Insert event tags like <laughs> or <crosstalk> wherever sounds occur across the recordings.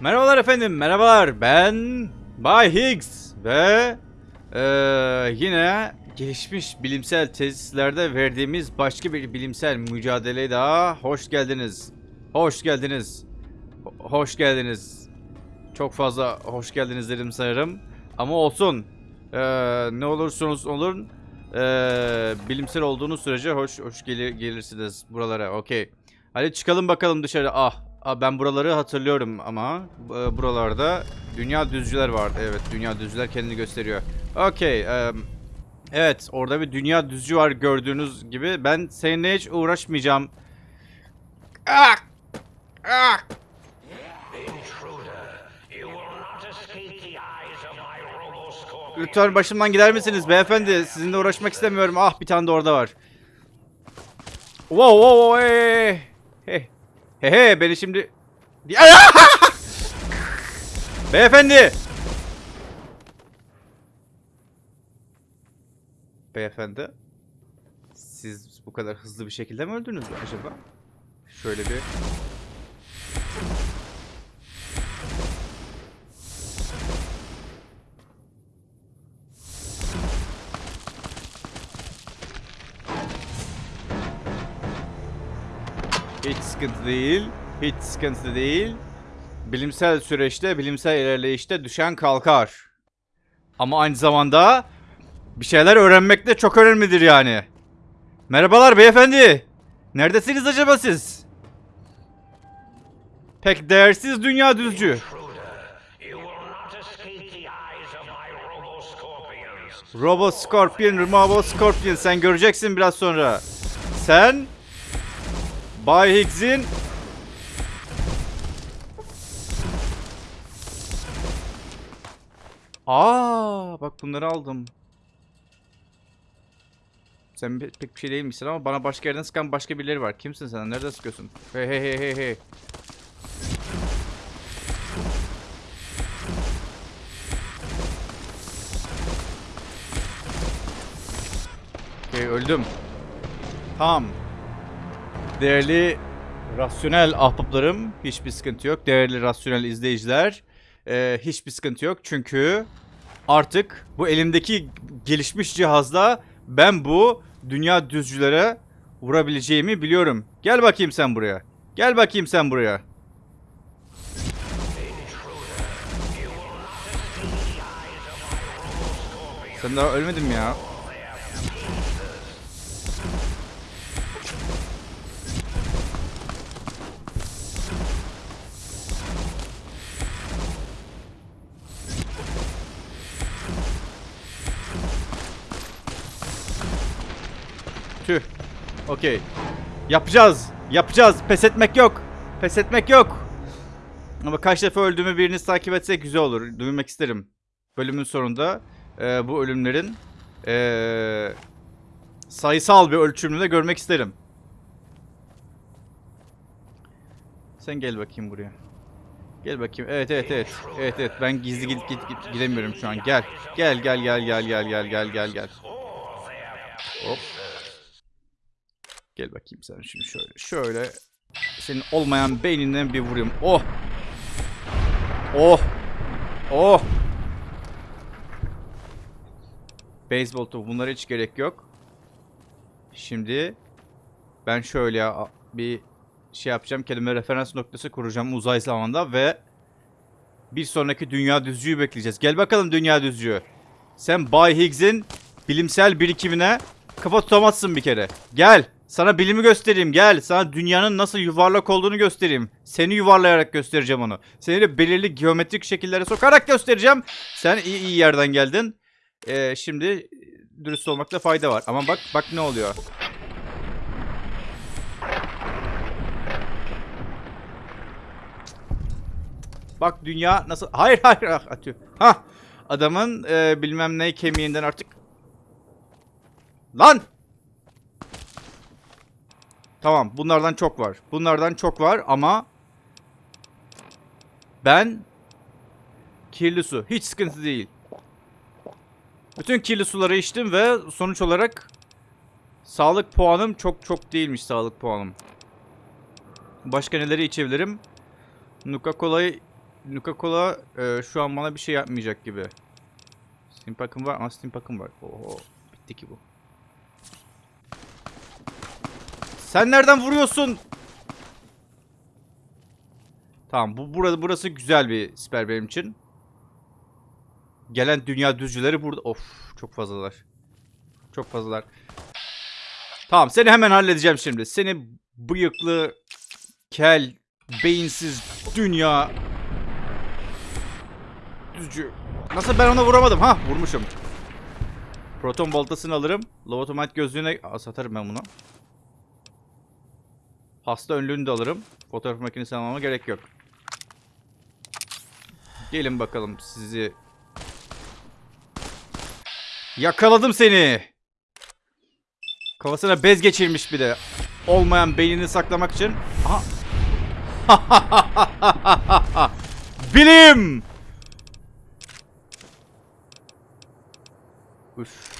Merhabalar efendim, merhabalar. Ben Bay Higgs ve eee, yine gelişmiş bilimsel tesislerde verdiğimiz başka bir bilimsel mücadeleye daha hoş geldiniz. Hoş geldiniz. Ho- Hoş geldiniz. Çok fazla hoş geldiniz dedim sanırım. Ama olsun. Eee, ne olursunuz olun. eee, bilimsel olduğunuz sürece hoş hoş gelir, gelirsiniz buralara. Okey. Hadi çıkalım bakalım dışarı. Ah, ben buraları hatırlıyorum ama e, buralarda dünya düzcüler vardı. Evet, dünya düzcüler kendini gösteriyor. Okey. em, evet, orada bir dünya düzcü var gördüğünüz gibi. Ben seninle hiç uğraşmayacağım. Ah! Ah! Lütfen başımdan gider misiniz beyefendi? Sizinle uğraşmak istemiyorum. Ah bir tane de orada var. Wow wow wow hey hey hey beni şimdi <laughs> Beyefendi Beyefendi Siz bu kadar hızlı bir şekilde mi öldünüz acaba? Şöyle bir sıkıntı değil. Hiç sıkıntı değil. Bilimsel süreçte, bilimsel ilerleyişte düşen kalkar. Ama aynı zamanda bir şeyler öğrenmek de çok önemlidir yani. Merhabalar beyefendi. Neredesiniz acaba siz? Pek değersiz dünya düzcü. Robo Scorpion, Robo Scorpion sen göreceksin biraz sonra. Sen Bay Higgs'in Aa, bak bunları aldım. Sen pe- pek bir şey değilmişsin ama bana başka yerden sıkan başka birileri var. Kimsin sen? Nerede sıkıyorsun? Hey hey hey hey hey. Okey öldüm. Tamam. Değerli rasyonel ahbaplarım hiçbir sıkıntı yok. Değerli rasyonel izleyiciler eee, hiçbir sıkıntı yok. Çünkü artık bu elimdeki gelişmiş cihazla ben bu dünya düzcülere vurabileceğimi biliyorum. Gel bakayım sen buraya. Gel bakayım sen buraya. Sen daha ölmedin mi ya? Okey. Yapacağız. Yapacağız. Pes etmek yok. Pes etmek yok. Ama kaç defa öldüğümü biriniz takip etse güzel olur. Duymak isterim. Bölümün sonunda e, bu ölümlerin e, sayısal bir ölçümünü de görmek isterim. Sen gel bakayım buraya. Gel bakayım. Evet evet evet. Evet evet ben gizli gidip gidip gidip gidemiyorum şu an. Gel. Gel gel gel gel gel gel gel gel gel. Hop. Gel bakayım sen şimdi şöyle. Şöyle senin olmayan beyninden bir vurayım. Oh. Oh. Oh. Beyzbol topu bunlara hiç gerek yok. Şimdi ben şöyle bir şey yapacağım. Kendime referans noktası kuracağım uzay zamanda ve bir sonraki dünya düzcüğü bekleyeceğiz. Gel bakalım dünya düzcüğü. Sen Bay Higgs'in bilimsel birikimine kafa tutamazsın bir kere. Gel. Sana bilimi göstereyim. Gel. Sana dünyanın nasıl yuvarlak olduğunu göstereyim. Seni yuvarlayarak göstereceğim onu. Seni de belirli geometrik şekillere sokarak göstereceğim. Sen iyi iyi yerden geldin. Ee, şimdi dürüst olmakta fayda var. Ama bak bak ne oluyor. Bak dünya nasıl... Hayır <laughs> hayır. ah, Atıyor. Ha. Adamın e, bilmem ne kemiğinden artık... Lan! Tamam bunlardan çok var. Bunlardan çok var ama... Ben... Kirli su. Hiç sıkıntı değil. Bütün kirli suları içtim ve sonuç olarak... Sağlık puanım çok çok değilmiş sağlık puanım. Başka neleri içebilirim? Nuka Cola'yı Nuka Cola e, şu an bana bir şey yapmayacak gibi. Steam Pack'ım var ama Steam Pack'ım var. Oo, bitti ki bu. Sen nereden vuruyorsun? Tamam bu burada burası güzel bir siper benim için. Gelen dünya düzcüleri burada. Of çok fazlalar. Çok fazlalar. Tamam seni hemen halledeceğim şimdi. Seni bıyıklı, kel, beyinsiz dünya düzcü. Nasıl ben ona vuramadım? Ha vurmuşum. Proton boltasını alırım. Lobotomite gözlüğüne Aa, satarım ben bunu. Hasta önlüğünü de alırım. Fotoğraf makinesi almama gerek yok. Gelin bakalım sizi. Yakaladım seni. Kafasına bez geçirmiş bir de. Olmayan beynini saklamak için. Aha. <laughs> Bilim. Üf.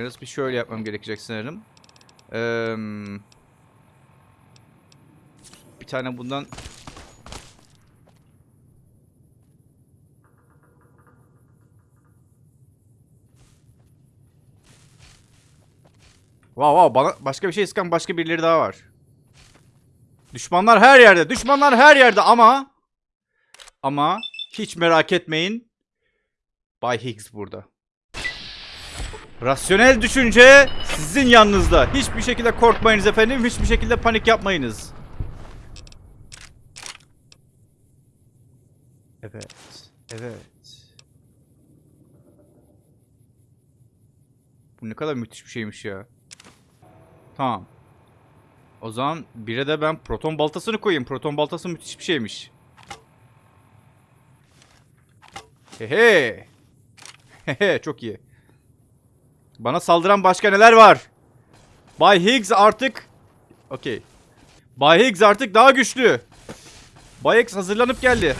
Yalnız bir şöyle yapmam gerekecek sanırım. Eee, bir tane bundan Wow wow bana başka bir şey sıkan başka birileri daha var. Düşmanlar her yerde. Düşmanlar her yerde ama ama hiç merak etmeyin. Bay Higgs burada. Rasyonel düşünce sizin yanınızda. Hiçbir şekilde korkmayınız efendim. Hiçbir şekilde panik yapmayınız. Evet. Evet. Bu ne kadar müthiş bir şeymiş ya. Tamam. O zaman bire de ben proton baltasını koyayım. Proton baltası müthiş bir şeymiş. Hehe. Hehe <laughs> çok iyi. Bana saldıran başka neler var? Bay Higgs artık... Okey. Bay Higgs artık daha güçlü. Bay Higgs hazırlanıp geldi.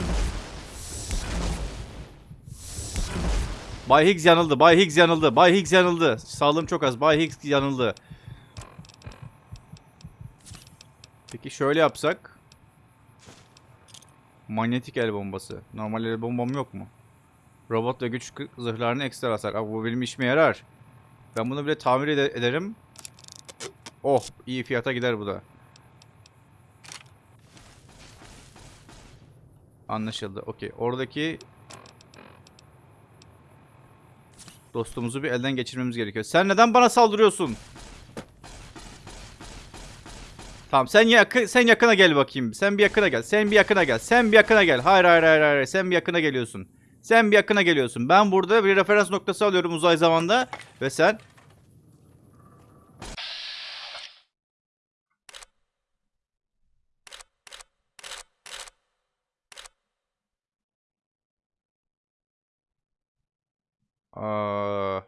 Bay Higgs yanıldı. Bay Higgs yanıldı. Bay Higgs yanıldı. Sağlığım çok az. Bay Higgs yanıldı. Peki şöyle yapsak. Manyetik el bombası. Normal el bombam yok mu? Robot ve güç zırhlarını ekstra hasar. Abi bu benim işime yarar. Ben bunu bile tamir ede- ederim. Oh iyi fiyata gider bu da. Anlaşıldı. Okey. Oradaki dostumuzu bir elden geçirmemiz gerekiyor. Sen neden bana saldırıyorsun? Tamam sen yakın sen yakına gel bakayım. Sen bir yakına gel. Sen bir yakına gel. Sen bir yakına gel. Hayır hayır hayır hayır. Sen bir yakına geliyorsun. Sen bir yakına geliyorsun. Ben burada bir referans noktası alıyorum uzay zamanda ve sen Aa,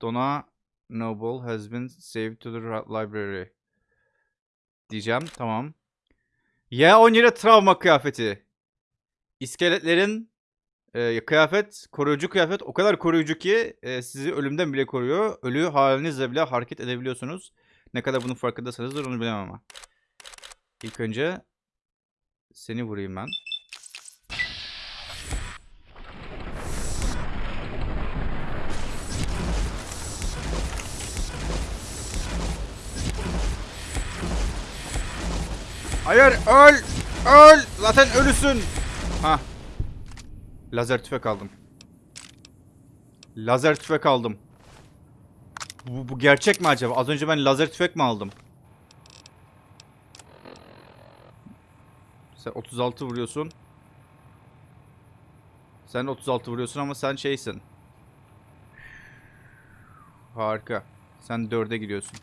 Donna Noble has been saved to the ra- library. Diyeceğim. Tamam. Y17 travma kıyafeti. İskeletlerin e, kıyafet, koruyucu kıyafet o kadar koruyucu ki e, sizi ölümden bile koruyor. Ölü halinizle bile hareket edebiliyorsunuz. Ne kadar bunun farkındasınızdır onu bilemem ama. İlk önce seni vurayım ben. Hayır öl! Öl! Zaten ölüsün. Ha. Lazer tüfek aldım. Lazer tüfek aldım. Bu, bu gerçek mi acaba? Az önce ben lazer tüfek mi aldım? Sen 36 vuruyorsun. Sen 36 vuruyorsun ama sen şeysin. Harika. Sen 4'e gidiyorsun.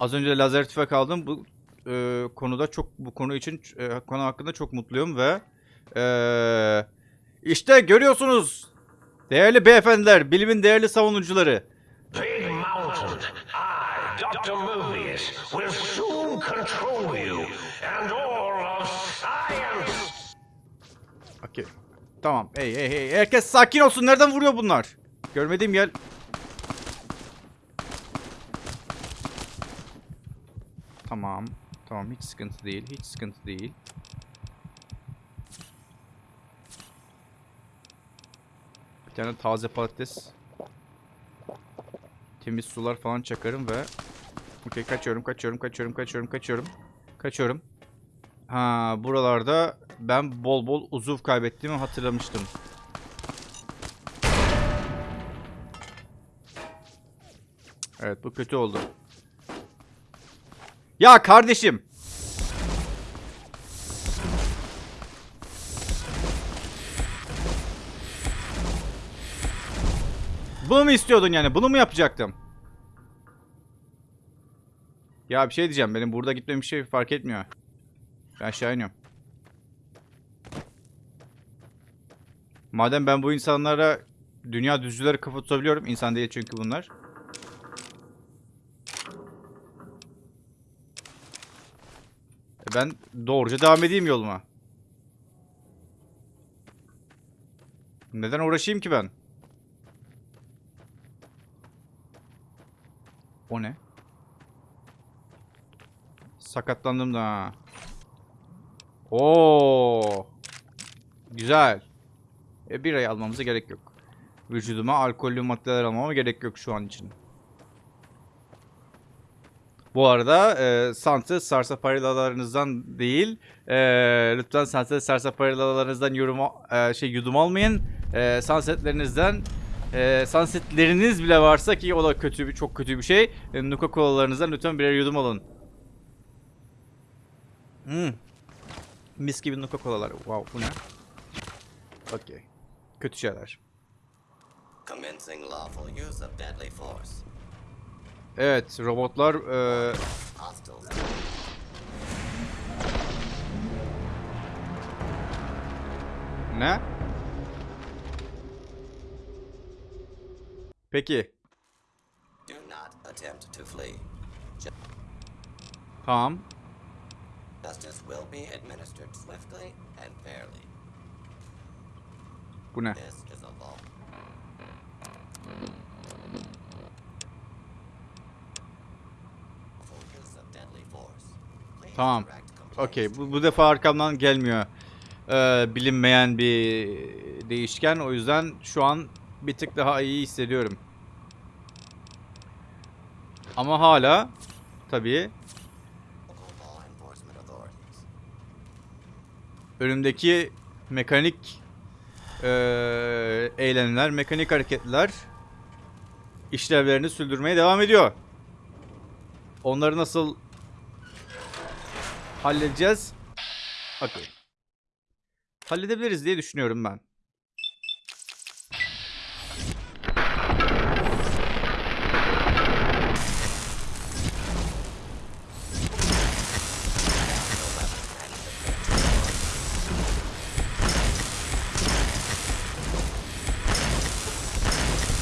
Az önce lazer tüfek aldım. Bu e, konuda çok bu konu için e, konu hakkında çok mutluyum ve e, işte görüyorsunuz değerli beyefendiler, bilimin değerli savunucuları. Okey. Tamam. Hey hey hey. Herkes sakin olsun. Nereden vuruyor bunlar? Görmediğim yer. Tamam. Tamam hiç sıkıntı değil. Hiç sıkıntı değil. Tane taze patates. Temiz sular falan çakarım ve Okey kaçıyorum kaçıyorum kaçıyorum kaçıyorum kaçıyorum. Kaçıyorum. Ha buralarda ben bol bol uzuv kaybettiğimi hatırlamıştım. Evet bu kötü oldu. Ya kardeşim. Bunu mu istiyordun yani? Bunu mu yapacaktım? Ya bir şey diyeceğim. Benim burada gitmem bir şey fark etmiyor. Ben aşağı iniyorum. Madem ben bu insanlara dünya düzcüleri kafa tutabiliyorum. insan değil çünkü bunlar. E ben doğruca devam edeyim yoluma. Neden uğraşayım ki ben? O ne? Sakatlandım da. ha. Oo. Güzel. E bir ay almamıza gerek yok. Vücuduma alkollü maddeler almama gerek yok şu an için. Bu arada e, Sunset sarsaparilalarınızdan değil, e, lütfen Sunset sarsaparilalarınızdan yorum e, şey yudum almayın. E, sunsetlerinizden e, sunsetleriniz bile varsa ki o da kötü bir çok kötü bir şey. E, Nuka kolalarınızdan lütfen birer yudum alın. Hmm. Mis gibi Nuka kolalar. Wow bu ne? Okey. Kötü şeyler. Evet robotlar e, ne? Of deadly force. Please Tamam. direct complaints Okey. Bu, bu defa arkamdan gelmiyor. Ee, bilinmeyen bir değişken. O yüzden şu an bir tık daha iyi hissediyorum. Ama hala tabii önümdeki mekanik eee eylemler, mekanik hareketler işlevlerini sürdürmeye devam ediyor. Onları nasıl halledeceğiz? Okey. Halledebiliriz diye düşünüyorum ben.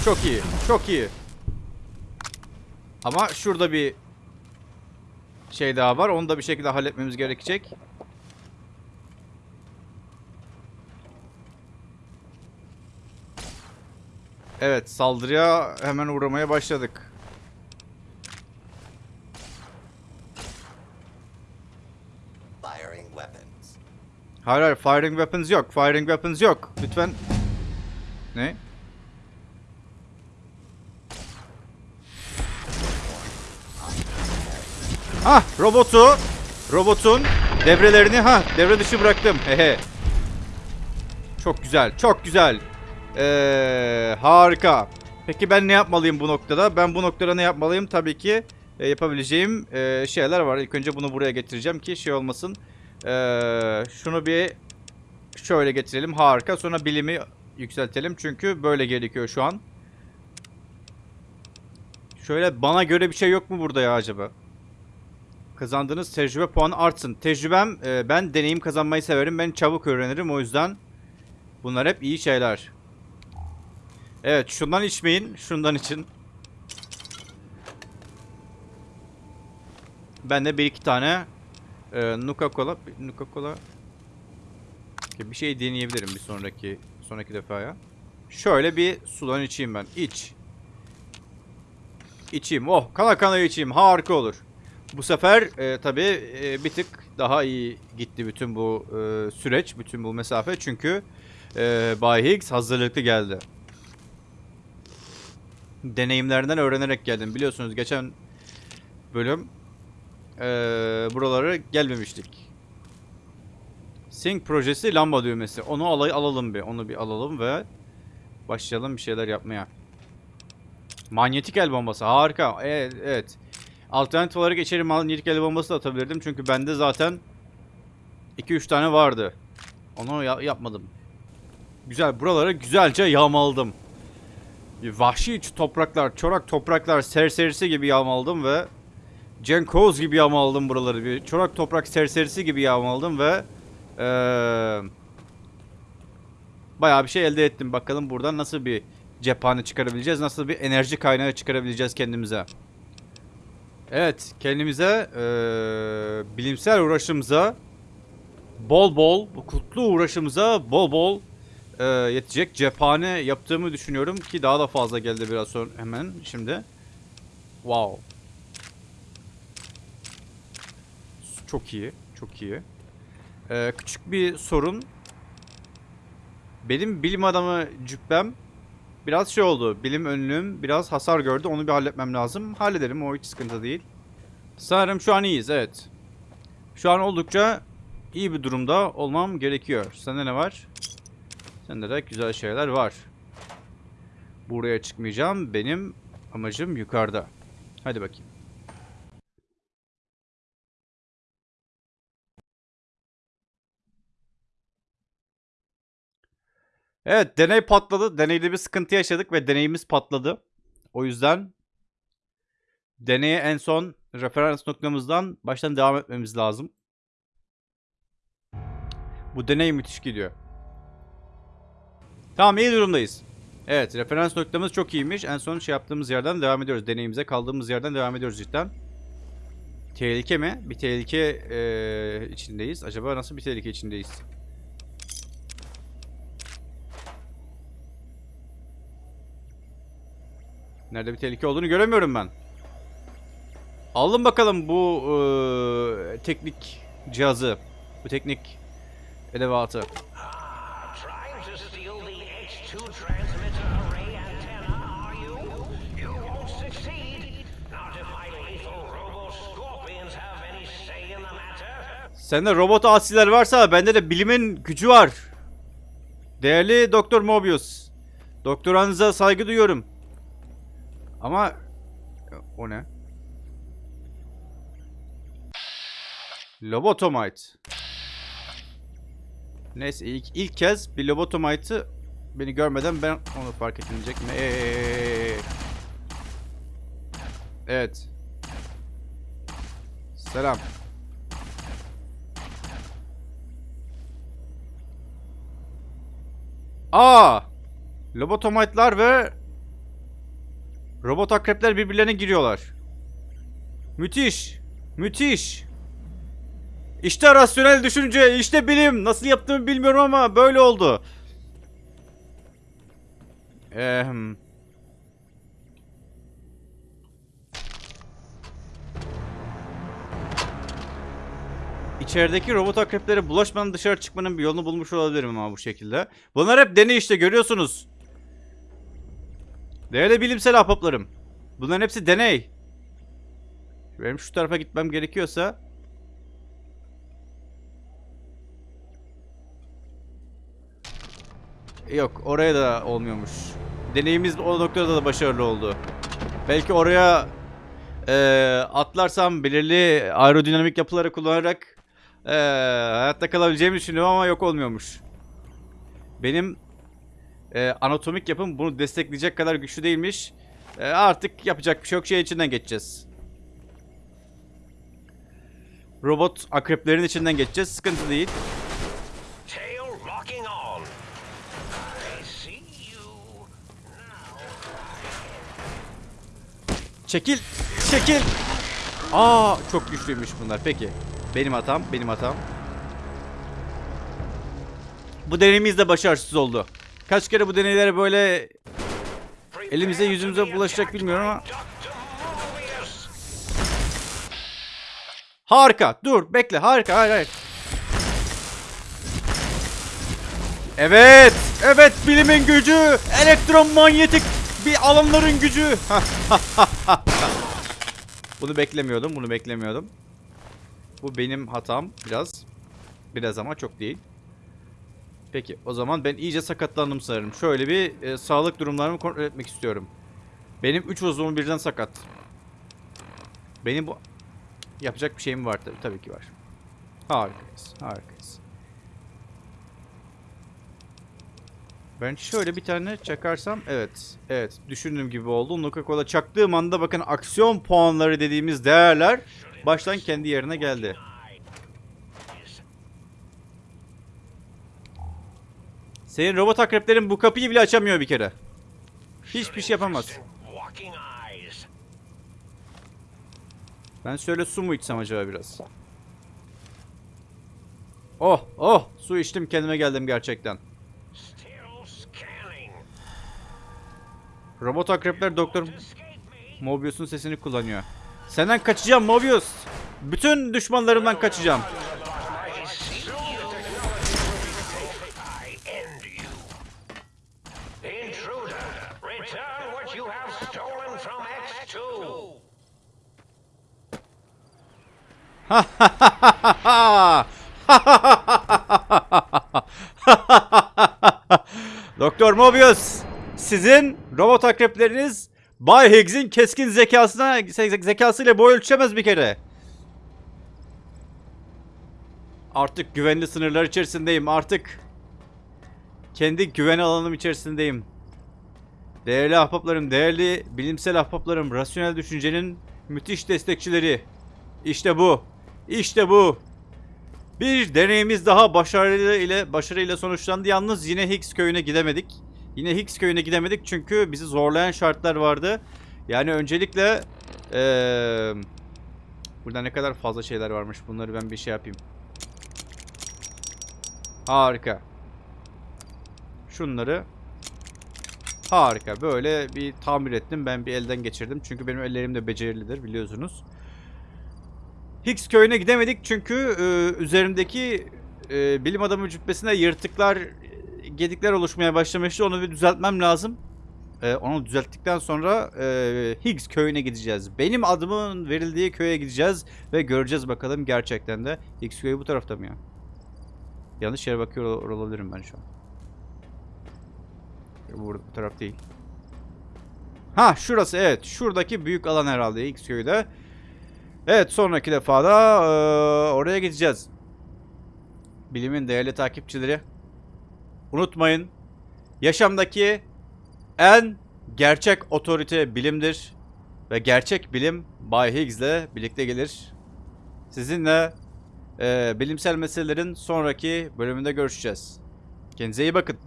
Çok iyi. Çok iyi. Ama şurada bir şey daha var. Onu da bir şekilde halletmemiz gerekecek. Evet, saldırıya hemen uğramaya başladık. Firing weapons. Hayır hayır, firing weapons yok. Firing weapons yok. Lütfen. Ne? Ah, robotu, robotun devrelerini ha devre dışı bıraktım. Hehe. Çok güzel, çok güzel. Ee, harika. Peki ben ne yapmalıyım bu noktada? Ben bu noktada ne yapmalıyım? Tabii ki e, yapabileceğim e, şeyler var. İlk önce bunu buraya getireceğim ki şey olmasın. Ee, şunu bir şöyle getirelim. Harika. Sonra bilimi yükseltelim. Çünkü böyle gerekiyor şu an. Şöyle bana göre bir şey yok mu burada ya acaba? Kazandığınız tecrübe puanı artsın. Tecrübem e, ben deneyim kazanmayı severim. Ben çabuk öğrenirim. O yüzden bunlar hep iyi şeyler. Evet şundan içmeyin. Şundan için. Ben de bir iki tane e, Nuka Cola, Nuka Cola bir şey deneyebilirim bir sonraki sonraki defaya. Şöyle bir sudan içeyim ben. İç. İçeyim. Oh kana kana içeyim. Harika olur. Bu sefer e, tabii e, bir tık daha iyi gitti bütün bu e, süreç, bütün bu mesafe. Çünkü e, Bay Higgs hazırlıklı geldi. Deneyimlerinden öğrenerek geldim. Biliyorsunuz geçen bölüm e, buralara gelmemiştik. Sync projesi lamba düğmesi. Onu alay alalım bir. Onu bir alalım ve başlayalım bir şeyler yapmaya. Manyetik el bombası. Harika. Evet. evet. Alternatif olarak içeri manyetik el bombası da atabilirdim. Çünkü bende zaten 2-3 tane vardı. Onu ya- yapmadım. Güzel. Buraları güzelce yağmaladım. Vahşi topraklar, çorak topraklar serserisi gibi yağmaladım ve Cenkoz gibi yağmaladım buraları. Bir çorak toprak serserisi gibi yağmaladım ve eee bayağı bir şey elde ettim. Bakalım buradan nasıl bir cephane çıkarabileceğiz, nasıl bir enerji kaynağı çıkarabileceğiz kendimize. Evet, kendimize eee, bilimsel uğraşımıza bol bol, bu kutlu uğraşımıza bol bol eee, yetecek cephane yaptığımı düşünüyorum ki daha da fazla geldi biraz sonra hemen şimdi. Wow. Çok iyi, çok iyi. Eee, küçük bir sorun. Benim bilim adamı cübbem biraz şey oldu. Bilim önlüğüm biraz hasar gördü. Onu bir halletmem lazım. Hallederim o hiç sıkıntı değil. Sanırım şu an iyiyiz evet. Şu an oldukça iyi bir durumda olmam gerekiyor. Sende ne var? Sende de güzel şeyler var. Buraya çıkmayacağım. Benim amacım yukarıda. Hadi bakayım. Evet deney patladı. Deneyde bir sıkıntı yaşadık ve deneyimiz patladı. O yüzden deneye en son referans noktamızdan baştan devam etmemiz lazım. Bu deney müthiş gidiyor. Tamam iyi durumdayız. Evet referans noktamız çok iyiymiş. En son şey yaptığımız yerden devam ediyoruz. Deneyimize kaldığımız yerden devam ediyoruz cidden. Tehlike mi? Bir tehlike eee, içindeyiz. Acaba nasıl bir tehlike içindeyiz? Nerede bir tehlike olduğunu göremiyorum ben. Alın bakalım bu eee, teknik cihazı. Bu teknik edevatı. Trying to steal the H2 transmitter array antenna, are you? You won't succeed. Not if my lethal robo-scorpions have any say in the matter. Sende robot asiler varsa bende de bilimin gücü var. Değerli Doktor Mobius. Doktoranıza saygı duyuyorum. Ama o ne? Lobotomite. Neyse ilk, ilk kez bir lobotomite'ı beni görmeden ben onu fark edilecek mi? Evet. Selam. Aa! Lobotomite'lar ve robot akrepler birbirlerine giriyorlar. Müthiş. Müthiş. İşte rasyonel düşünce, işte bilim. Nasıl yaptığımı bilmiyorum ama böyle oldu. Ehm. İçerideki robot akreplere bulaşmadan dışarı çıkmanın bir yolunu bulmuş olabilirim ama bu şekilde. Bunlar hep deney işte görüyorsunuz. Değerli bilimsel ahbaplarım. Bunların hepsi deney. Benim şu tarafa gitmem gerekiyorsa... Yok oraya da olmuyormuş. Deneyimiz o noktada da başarılı oldu. Belki oraya eee, atlarsam belirli aerodinamik yapıları kullanarak eee, hayatta kalabileceğimi düşünüyorum ama yok olmuyormuş. Benim eee, anatomik yapım bunu destekleyecek kadar güçlü değilmiş. Eee, artık yapacak bir şey yok. Şey içinden geçeceğiz. Robot akreplerin içinden geçeceğiz. Sıkıntı değil. Çekil. Çekil. Aa çok güçlüymüş bunlar. Peki. Benim hatam. Benim hatam. Bu deneyimiz de başarısız oldu. Kaç kere bu deneylere böyle elimize yüzümüze bulaşacak bilmiyorum ama. Harika. Dur bekle. Harika. Hayır hayır. Evet. Evet bilimin gücü. Elektromanyetik bir alanların gücü. <laughs> bunu beklemiyordum. Bunu beklemiyordum. Bu benim hatam biraz. Biraz ama çok değil. Peki o zaman ben iyice sakatlandım sanırım. Şöyle bir e, sağlık durumlarımı kontrol etmek istiyorum. Benim 3 uzvum birden sakat. Benim bu... Yapacak bir şeyim var tabii. Tabii ki var. Harikayız. Harikayız. Ben şöyle bir tane çakarsam evet. Evet. Düşündüğüm gibi oldu. Coca-Cola çaktığım anda bakın aksiyon puanları dediğimiz değerler baştan kendi yerine geldi. Senin robot akreplerin bu kapıyı bile açamıyor bir kere. Hiçbir şey yapamaz. Ben şöyle su mu içsem acaba biraz? Oh oh su içtim kendime geldim gerçekten. Robot akrepler doktor. Mobius'un sesini kullanıyor. Senden kaçacağım Mobius. Bütün düşmanlarımdan kaçacağım. <laughs> Doktor Mobius, sizin robot akrepleriniz Bay Higgs'in keskin zekasına ze- zekasıyla boy ölçemez bir kere. Artık güvenli sınırlar içerisindeyim. Artık kendi güven alanım içerisindeyim. Değerli ahbaplarım, değerli bilimsel ahbaplarım, rasyonel düşüncenin müthiş destekçileri. İşte bu. İşte bu. Bir deneyimiz daha başarıyla ile başarıyla sonuçlandı. Yalnız yine Higgs köyüne gidemedik. Yine Higgs köyüne gidemedik çünkü bizi zorlayan şartlar vardı. Yani öncelikle eee burada ne kadar fazla şeyler varmış. Bunları ben bir şey yapayım. Harika. Şunları harika. Böyle bir tamir ettim. Ben bir elden geçirdim. Çünkü benim ellerim de becerilidir biliyorsunuz. Higgs köyüne gidemedik çünkü e, üzerimdeki e, bilim adamı cübbesinde yırtıklar, gedikler oluşmaya başlamıştı. Onu bir düzeltmem lazım. E, onu düzelttikten sonra e, Higgs köyüne gideceğiz. Benim adımın verildiği köye gideceğiz ve göreceğiz bakalım gerçekten de. Higgs köyü bu tarafta mı ya? Yanlış yere bakıyor ol- olabilirim ben şu an. Bu, bu taraf değil. Ha şurası evet. Şuradaki büyük alan herhalde Higgs köyde. Evet sonraki defada eee, oraya gideceğiz. Bilimin değerli takipçileri. Unutmayın. Yaşamdaki en gerçek otorite bilimdir. Ve gerçek bilim Bay Higgs'le birlikte gelir. Sizinle eee, bilimsel meselelerin sonraki bölümünde görüşeceğiz. Kendinize iyi bakın.